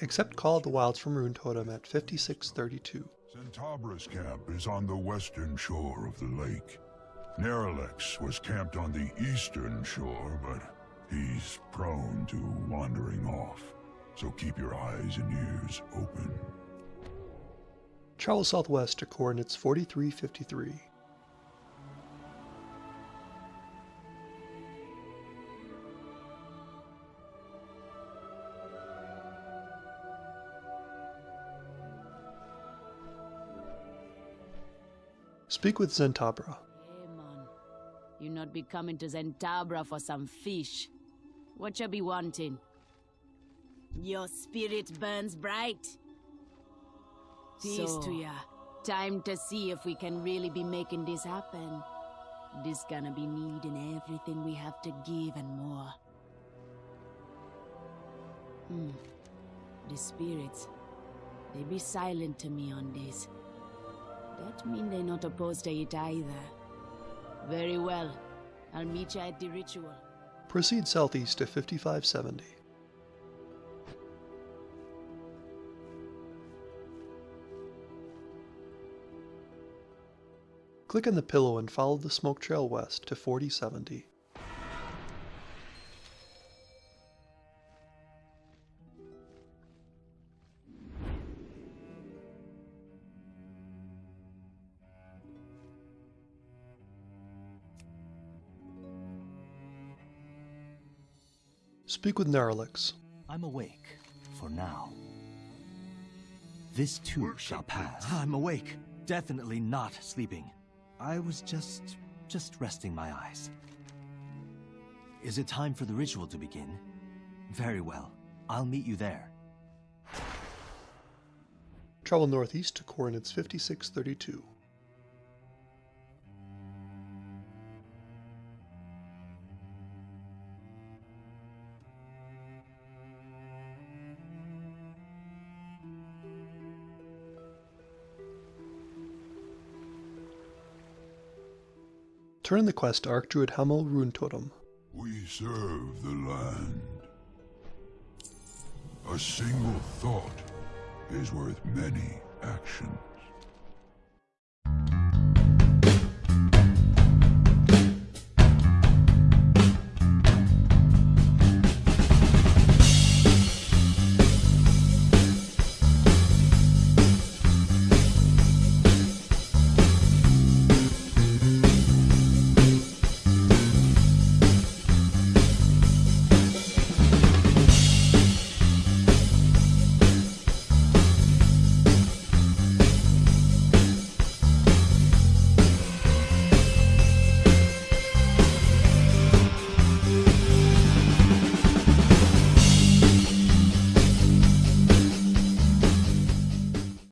Accept Call of the Wilds from Runetotem at 5632. Centaurus camp is on the western shore of the lake. Naralex was camped on the eastern shore, but he's prone to wandering off. So keep your eyes and ears open. Travel southwest to coordinates 4353. Speak with Zen'tabra. Hey man, you not be coming to Zen'tabra for some fish. What you be wanting? Your spirit burns bright. Peace to ya. Time to see if we can really be making this happen. This gonna be needing everything we have to give and more. Hmm. The spirits, they be silent to me on this. That mean they not opposed to it either. Very well. I'll meet you at the ritual. Proceed southeast to 5570. Click on the pillow and follow the smoke trail west to 4070. Speak with Naralex. I'm awake, for now. This too shall pass. Ah, I'm awake. Definitely not sleeping. I was just... just resting my eyes. Is it time for the ritual to begin? Very well. I'll meet you there. Travel northeast to coordinates 5632. Turn the quest to Archdruid Hamuul Runetotem. We serve the land. A single thought is worth many actions.